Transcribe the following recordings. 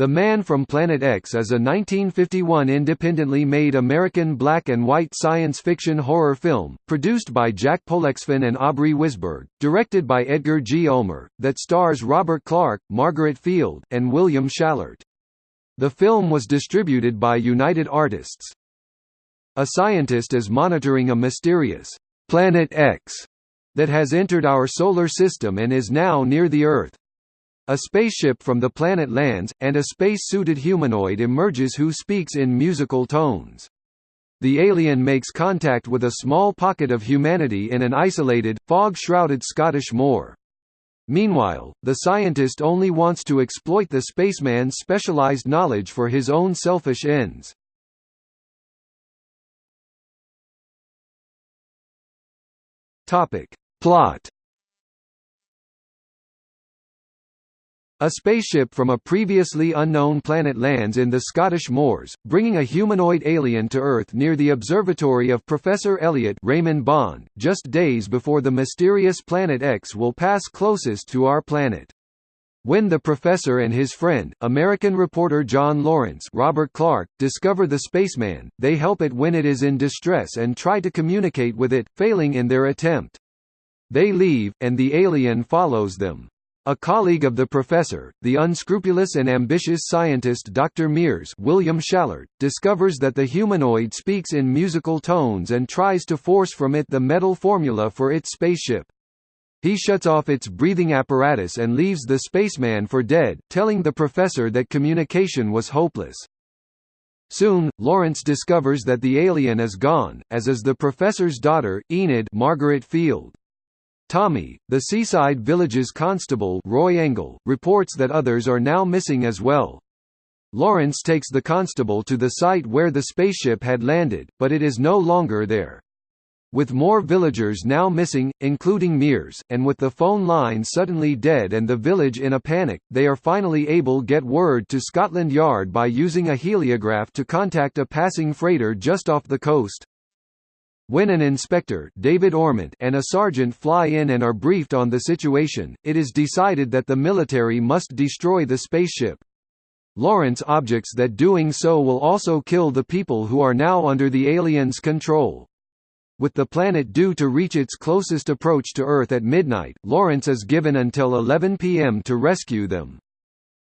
The Man from Planet X is a 1951 independently made American black and white science fiction horror film, produced by Jack Pollexfen and Aubrey Wisberg, directed by Edgar G. Ulmer, that stars Robert Clark, Margaret Field, and William Schallert. The film was distributed by United Artists. A scientist is monitoring a mysterious Planet X that has entered our solar system and is now near the Earth. A spaceship from the planet lands, and a space-suited humanoid emerges who speaks in musical tones. The alien makes contact with a small pocket of humanity in an isolated, fog-shrouded Scottish moor. Meanwhile, the scientist only wants to exploit the spaceman's specialized knowledge for his own selfish ends. Plot A spaceship from a previously unknown planet lands in the Scottish moors, bringing a humanoid alien to Earth near the observatory of Professor Elliot Raymond Bond, just days before the mysterious Planet X will pass closest to our planet. When the professor and his friend, American reporter John Lawrence Robert Clark, discover the spaceman, they help it when it is in distress and try to communicate with it, failing in their attempt. They leave, and the alien follows them. A colleague of the professor, the unscrupulous and ambitious scientist Dr. Mears William Schallert, discovers that the humanoid speaks in musical tones and tries to force from it the metal formula for its spaceship. He shuts off its breathing apparatus and leaves the spaceman for dead, telling the professor that communication was hopeless. Soon, Lawrence discovers that the alien is gone, as is the professor's daughter, Enid Margaret Field. Tommy, the seaside village's constable Roy Engel, reports that others are now missing as well. Lawrence takes the constable to the site where the spaceship had landed, but it is no longer there. With more villagers now missing, including Mears, and with the phone line suddenly dead and the village in a panic, they are finally able get word to Scotland Yard by using a heliograph to contact a passing freighter just off the coast. When an inspector David Ormont and a sergeant fly in and are briefed on the situation, it is decided that the military must destroy the spaceship. Lawrence objects that doing so will also kill the people who are now under the aliens' control. With the planet due to reach its closest approach to Earth at midnight, Lawrence is given until 11 p.m. to rescue them.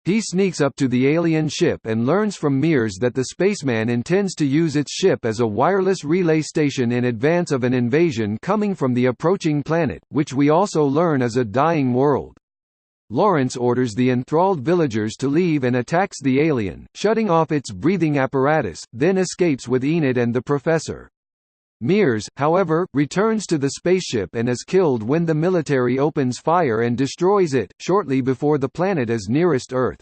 He sneaks up to the alien ship and learns from Mears that the spaceman intends to use its ship as a wireless relay station in advance of an invasion coming from the approaching planet, which we also learn is a dying world. Lawrence orders the enthralled villagers to leave and attacks the alien, shutting off its breathing apparatus, then escapes with Enid and the professor. Mears, however, returns to the spaceship and is killed when the military opens fire and destroys it, shortly before the planet is nearest Earth.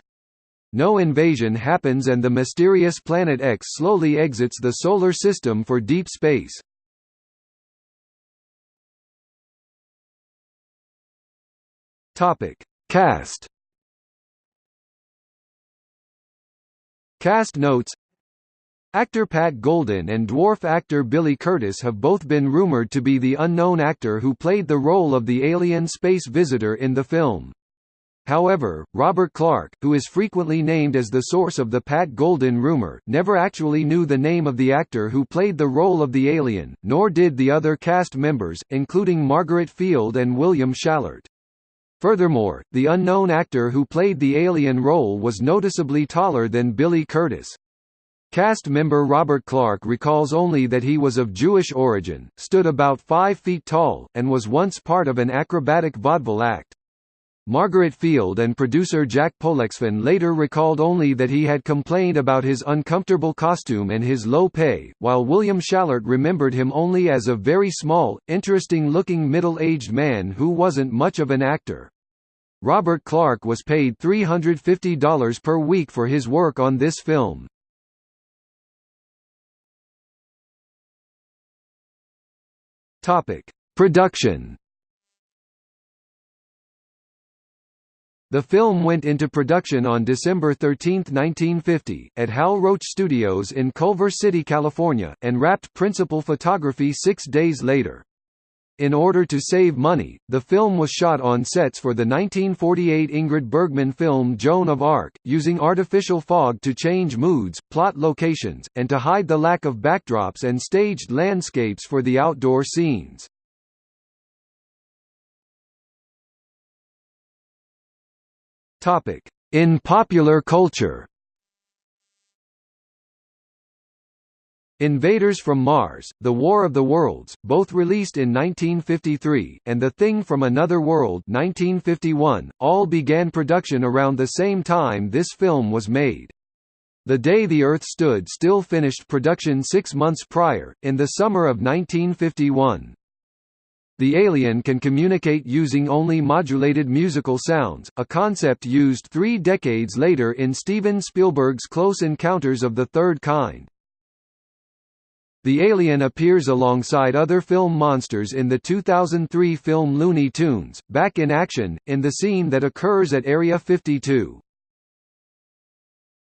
No invasion happens and the mysterious Planet X slowly exits the Solar System for deep space. Cast Cast notes Actor Pat Goldin and dwarf actor Billy Curtis have both been rumored to be the unknown actor who played the role of the alien space visitor in the film. However, Robert Clark, who is frequently named as the source of the Pat Goldin rumor, never actually knew the name of the actor who played the role of the alien, nor did the other cast members, including Margaret Field and William Schallert. Furthermore, the unknown actor who played the alien role was noticeably taller than Billy Curtis. Cast member Robert Clark recalls only that he was of Jewish origin, stood about 5 feet tall, and was once part of an acrobatic vaudeville act. Margaret Field and producer Jack Pollexfen later recalled only that he had complained about his uncomfortable costume and his low pay, while William Schallert remembered him only as a very small, interesting-looking middle-aged man who wasn't much of an actor. Robert Clark was paid $350 per week for his work on this film. Topic: Production. The film went into production on December 13, 1950, at Hal Roach Studios in Culver City, California, and wrapped principal photography six days later. In order to save money, the film was shot on sets for the 1948 Ingrid Bergman film Joan of Arc, using artificial fog to change moods, plot locations, and to hide the lack of backdrops and staged landscapes for the outdoor scenes. In popular culture Invaders from Mars, The War of the Worlds, both released in 1953, and The Thing from Another World 1951, all began production around the same time this film was made. The Day the Earth Stood Still finished production six months prior, in the summer of 1951. The alien can communicate using only modulated musical sounds, a concept used three decades later in Steven Spielberg's Close Encounters of the Third Kind. The alien appears alongside other film monsters in the 2003 film Looney Tunes, Back in Action, in the scene that occurs at Area 52.